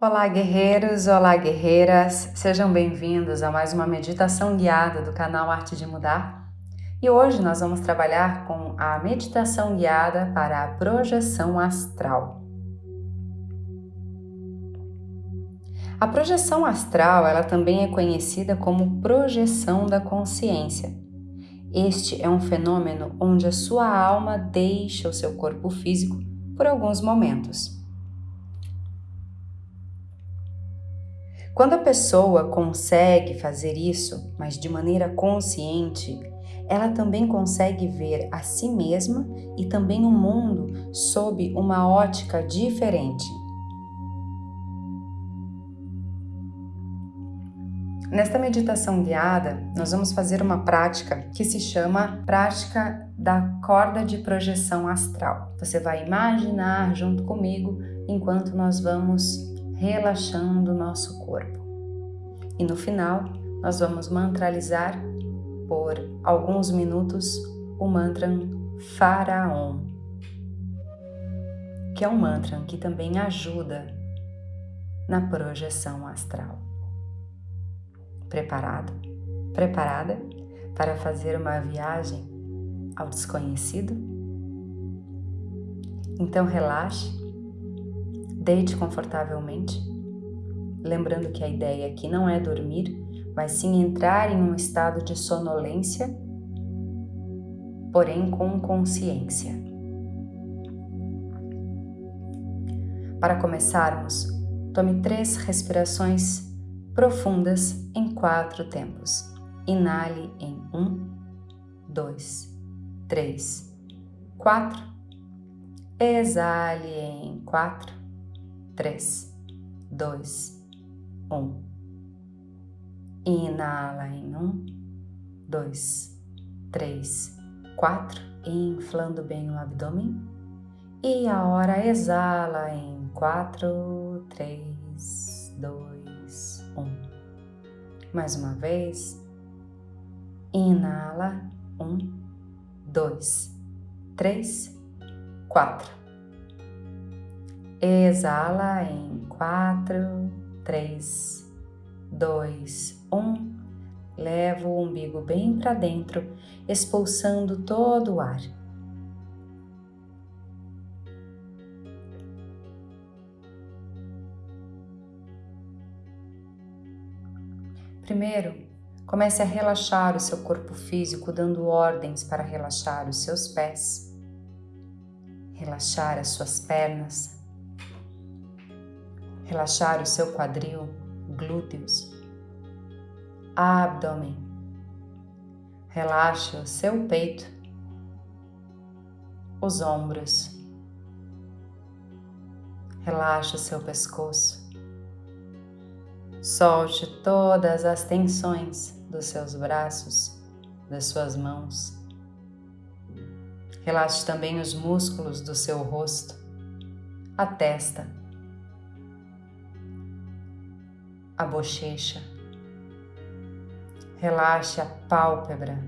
Olá, guerreiros! Olá, guerreiras! Sejam bem-vindos a mais uma meditação guiada do canal Arte de Mudar. E hoje nós vamos trabalhar com a meditação guiada para a projeção astral. A projeção astral, ela também é conhecida como projeção da consciência. Este é um fenômeno onde a sua alma deixa o seu corpo físico por alguns momentos Quando a pessoa consegue fazer isso, mas de maneira consciente, ela também consegue ver a si mesma e também o mundo sob uma ótica diferente. Nesta meditação guiada, nós vamos fazer uma prática que se chama prática da corda de projeção astral. Você vai imaginar junto comigo enquanto nós vamos relaxando o nosso corpo. E no final, nós vamos mantralizar por alguns minutos o mantra Faraon, que é um mantra que também ajuda na projeção astral. Preparado? Preparada para fazer uma viagem ao desconhecido? Então relaxe Deite confortavelmente, lembrando que a ideia aqui não é dormir, mas sim entrar em um estado de sonolência, porém com consciência. Para começarmos, tome três respirações profundas em quatro tempos. Inale em um, dois, três, quatro. Exale em quatro 3, 2, 1. Inala em 1, 2, 3, 4, inflando bem o abdômen. E a hora exala em 4, 3, 2, 1. Mais uma vez. Inala, 1, 2, 3, 4. Exala em 4, 3, 2, 1. Leva o umbigo bem para dentro, expulsando todo o ar. Primeiro, comece a relaxar o seu corpo físico, dando ordens para relaxar os seus pés, relaxar as suas pernas, relaxar o seu quadril, glúteos, abdômen. Relaxe o seu peito, os ombros. Relaxe o seu pescoço. Solte todas as tensões dos seus braços, das suas mãos. Relaxe também os músculos do seu rosto, a testa, a bochecha. Relaxe a pálpebra.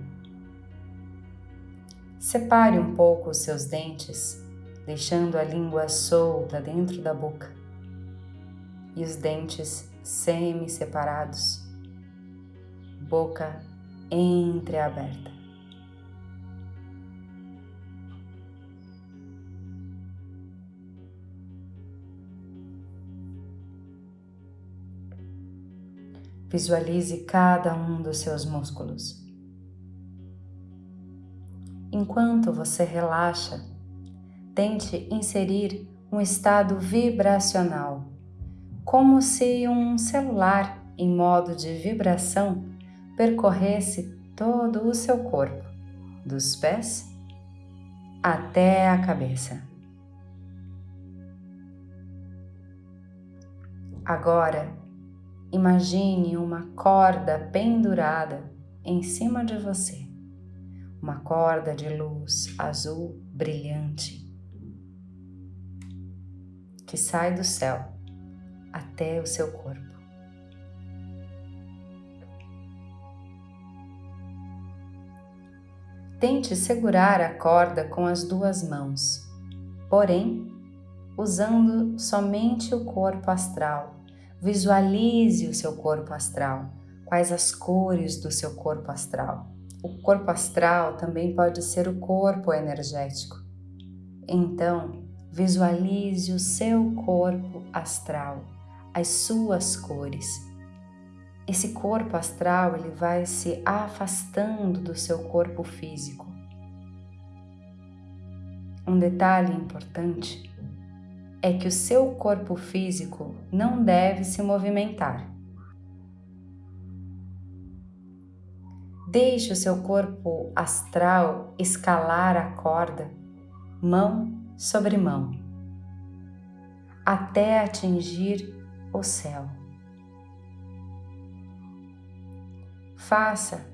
Separe um pouco os seus dentes, deixando a língua solta dentro da boca e os dentes semi-separados, boca entreaberta. Visualize cada um dos seus músculos. Enquanto você relaxa, tente inserir um estado vibracional, como se um celular em modo de vibração percorresse todo o seu corpo, dos pés até a cabeça. Agora, Imagine uma corda pendurada em cima de você, uma corda de luz azul brilhante que sai do céu até o seu corpo. Tente segurar a corda com as duas mãos, porém usando somente o corpo astral Visualize o seu corpo astral. Quais as cores do seu corpo astral? O corpo astral também pode ser o corpo energético. Então, visualize o seu corpo astral, as suas cores. Esse corpo astral ele vai se afastando do seu corpo físico. Um detalhe importante é que o seu corpo físico não deve se movimentar. Deixe o seu corpo astral escalar a corda, mão sobre mão, até atingir o céu. Faça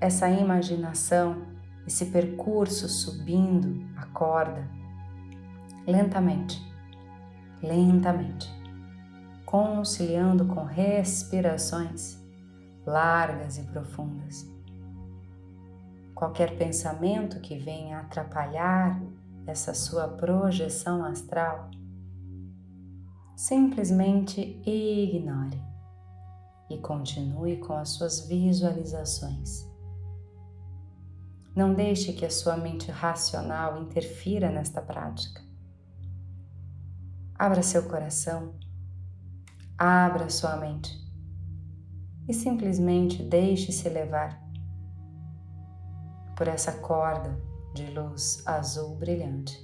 essa imaginação, esse percurso subindo a corda lentamente lentamente, conciliando com respirações largas e profundas. Qualquer pensamento que venha atrapalhar essa sua projeção astral, simplesmente ignore e continue com as suas visualizações. Não deixe que a sua mente racional interfira nesta prática. Abra seu coração, abra sua mente e simplesmente deixe-se levar por essa corda de luz azul brilhante.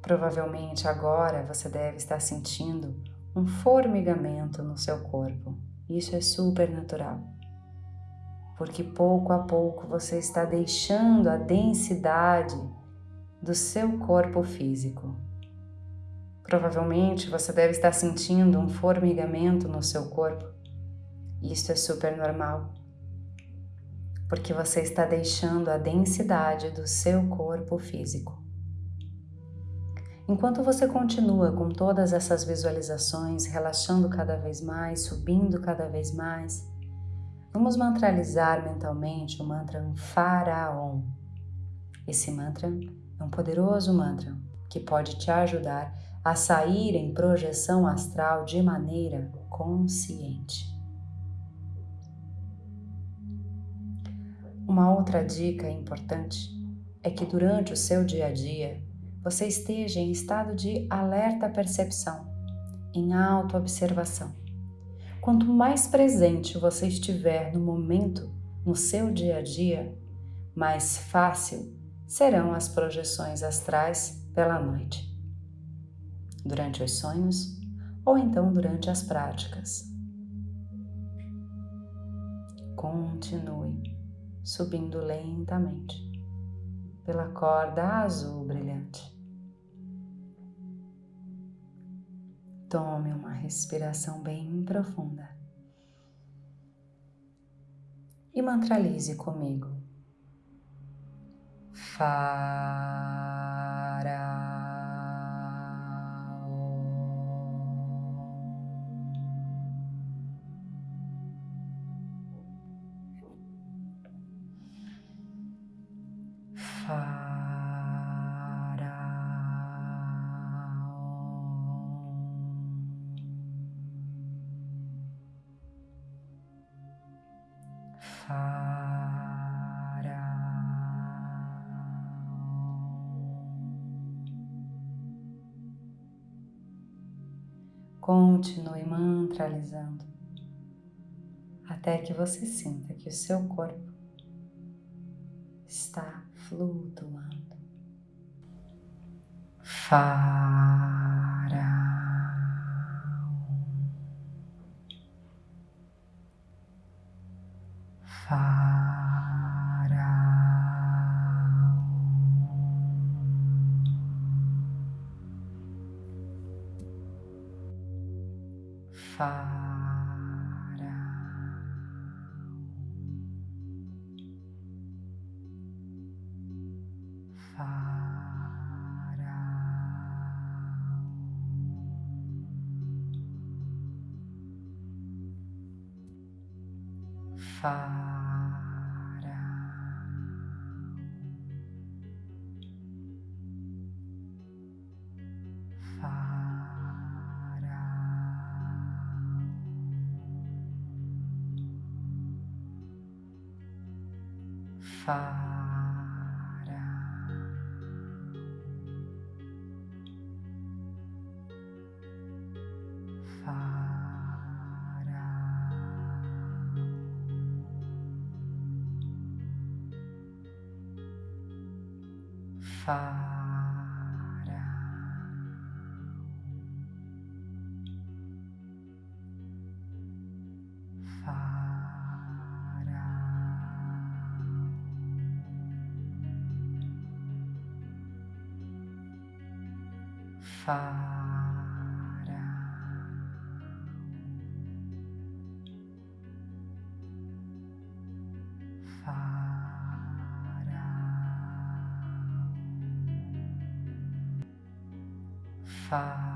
Provavelmente agora você deve estar sentindo um formigamento no seu corpo. Isso é super natural porque pouco a pouco você está deixando a densidade do seu corpo físico. Provavelmente você deve estar sentindo um formigamento no seu corpo. Isso é super normal, porque você está deixando a densidade do seu corpo físico. Enquanto você continua com todas essas visualizações, relaxando cada vez mais, subindo cada vez mais, Vamos mantralizar mentalmente o mantra Faraon. Esse mantra é um poderoso mantra que pode te ajudar a sair em projeção astral de maneira consciente. Uma outra dica importante é que durante o seu dia a dia você esteja em estado de alerta percepção, em autoobservação. Quanto mais presente você estiver no momento, no seu dia a dia, mais fácil serão as projeções astrais pela noite, durante os sonhos ou então durante as práticas. Continue subindo lentamente pela corda azul brilhante. Tome uma respiração bem profunda. E mantralize comigo. Fara. Continue mantralizando até que você sinta que o seu corpo está flutuando. Faraó. Faraó. Fara. Fara. Fara. fará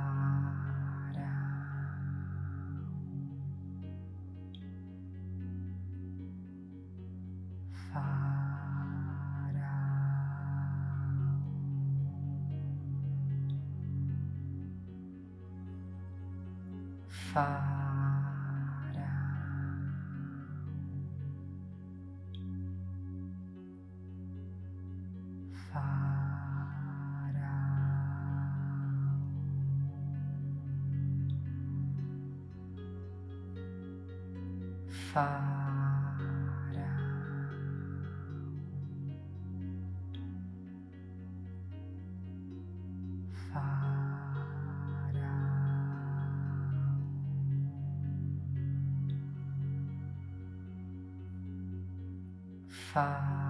fará Fará. Fará. Fará.